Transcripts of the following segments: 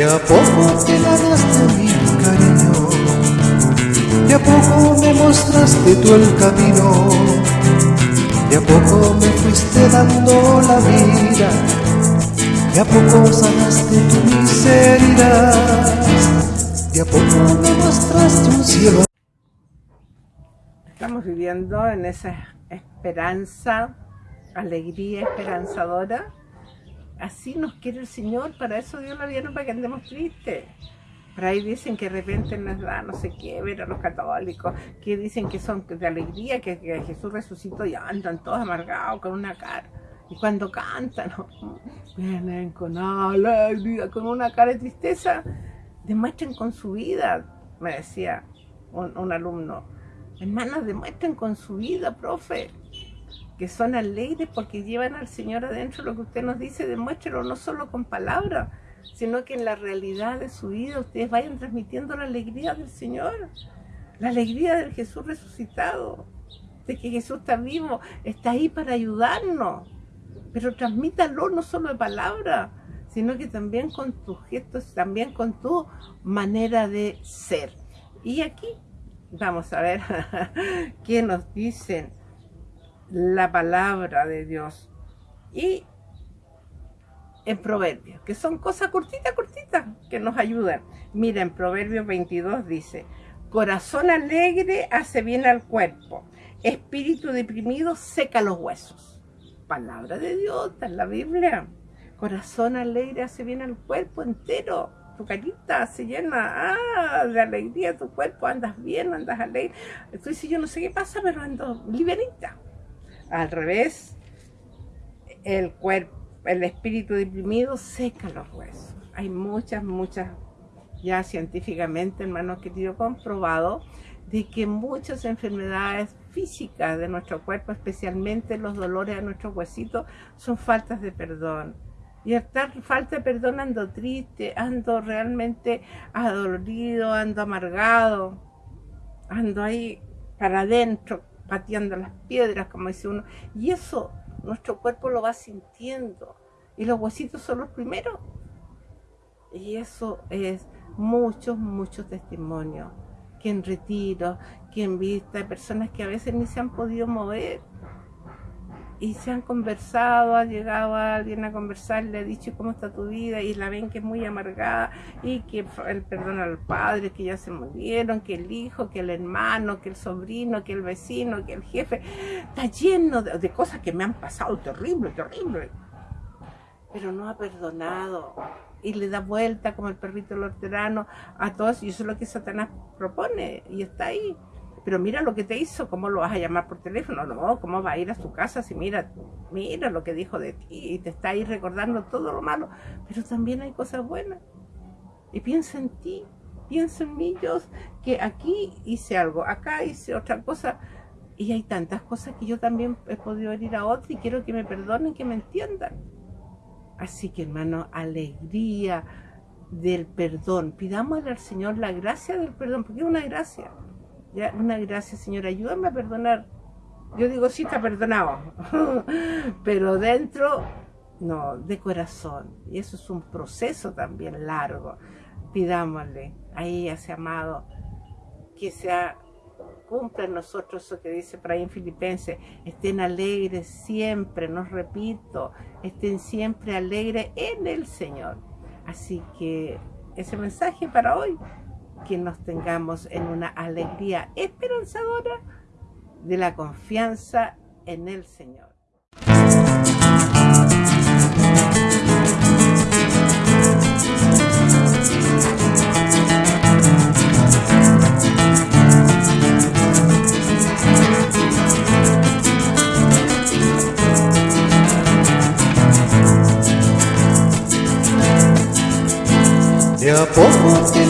De a poco te ganaste mi cariño, de a poco me mostraste tú el camino, de a poco me fuiste dando la vida, de a poco sanaste tu miseria, de a poco me mostraste un cielo. Estamos viviendo en esa esperanza, alegría esperanzadora así nos quiere el Señor, para eso Dios lo dieron para que andemos tristes. Por ahí dicen que de repente nos da no sé qué ver a los católicos, que dicen que son de alegría, que, Jesús resucitó y andan todos amargados con una cara. Y cuando cantan, vienen con alegría, con una cara de tristeza, demuestren con su vida, me decía un, un alumno. Hermanos, demuestren con su vida, profe que son alegres porque llevan al Señor adentro, lo que usted nos dice, demuéstrelo no solo con palabras, sino que en la realidad de su vida ustedes vayan transmitiendo la alegría del Señor, la alegría del Jesús resucitado, de que Jesús está vivo, está ahí para ayudarnos, pero transmítalo no solo de palabras, sino que también con tus gestos, también con tu manera de ser. Y aquí vamos a ver qué nos dicen la palabra de Dios. Y en Proverbios, que son cosas cortitas, cortitas, que nos ayudan. Mira, en Proverbios 22 dice, corazón alegre hace bien al cuerpo, espíritu deprimido seca los huesos. Palabra de Dios, está en la Biblia. Corazón alegre hace bien al cuerpo entero. Tu carita se llena ah, de alegría tu cuerpo, andas bien, andas alegre. Entonces yo no sé qué pasa, pero ando liberita al revés, el cuerpo, el espíritu deprimido seca los huesos. Hay muchas, muchas, ya científicamente, hermanos queridos, comprobado de que muchas enfermedades físicas de nuestro cuerpo, especialmente los dolores de nuestros huesitos, son faltas de perdón. Y estar falta de perdón ando triste, ando realmente adolorido, ando amargado, ando ahí para adentro, pateando las piedras, como dice uno. Y eso nuestro cuerpo lo va sintiendo. Y los huesitos son los primeros. Y eso es muchos, muchos testimonios. Que en retiro, que en vista, personas que a veces ni se han podido mover y se han conversado, ha llegado alguien a conversar, le ha dicho cómo está tu vida y la ven que es muy amargada y que el perdón al padre, que ya se murieron, que el hijo, que el hermano, que el sobrino, que el vecino, que el jefe, está lleno de, de cosas que me han pasado terrible, terrible. Pero no ha perdonado. Y le da vuelta como el perrito lorterano a todos y eso es lo que Satanás propone y está ahí pero mira lo que te hizo, ¿cómo lo vas a llamar por teléfono? No, ¿cómo va a ir a su casa si mira, mira lo que dijo de ti y te está ahí recordando todo lo malo? Pero también hay cosas buenas. Y piensa en ti, piensa en mí, yo, que aquí hice algo, acá hice otra cosa. Y hay tantas cosas que yo también he podido ir a otra y quiero que me perdonen, que me entiendan. Así que hermano, alegría del perdón. Pidámosle al Señor la gracia del perdón, porque es una gracia. Una gracia, Señor, ayúdame a perdonar. Yo digo, sí, está perdonado. Pero dentro, no, de corazón. Y eso es un proceso también largo. Pidámosle a ese amado que sea cumpla en nosotros eso que dice en Filipenses, estén alegres siempre, no repito, estén siempre alegres en el Señor. Así que ese mensaje para hoy que nos tengamos en una alegría esperanzadora de la confianza en el Señor. De a poco te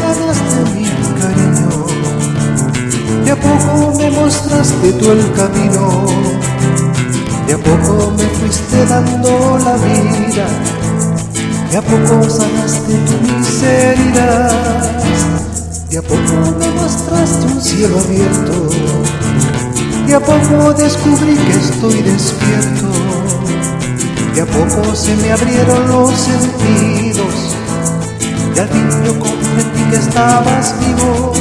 mostraste tú el camino, de a poco me fuiste dando la vida, de a poco sanaste tu miseria, de a poco me mostraste un cielo abierto, de a poco descubrí que estoy despierto, de a poco se me abrieron los sentidos y al fin yo comprendí que estabas vivo,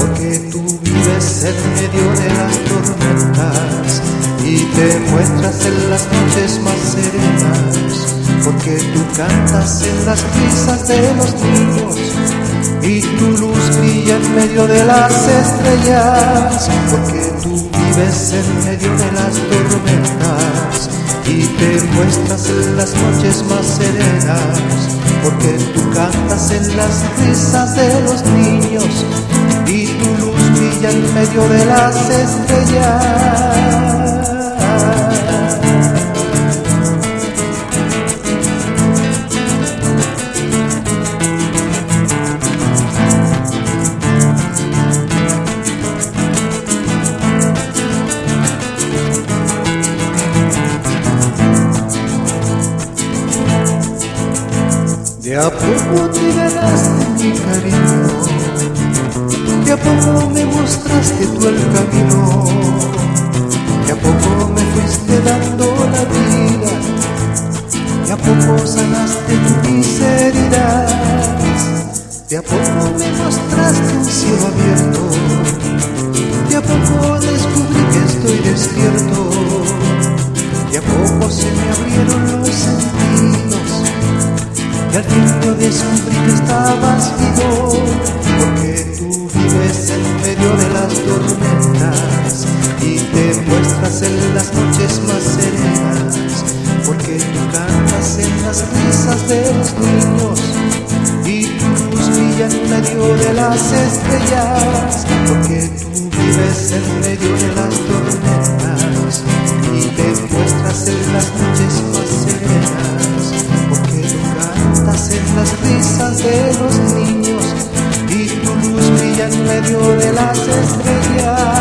porque tú vives en medio de las tormentas y te muestras en las noches más serenas, porque tú cantas en las risas de los niños y tu luz brilla en medio de las estrellas, porque tú vives en medio de las tormentas y te muestras en las noches más serenas, porque tú cantas en las risas de los niños y brilla en medio de las estrellas. De a poco te ganaste mi cariño, de a poco me mostraste tú el camino, y te muestras en las noches más serenas, porque tú cantas en las risas de los niños y tu luz brilla en medio de las estrellas, porque tú vives en medio de las tormentas y te muestras en las noches más serenas, porque tú cantas en las risas de los niños y tu luz brilla en medio de las estrellas.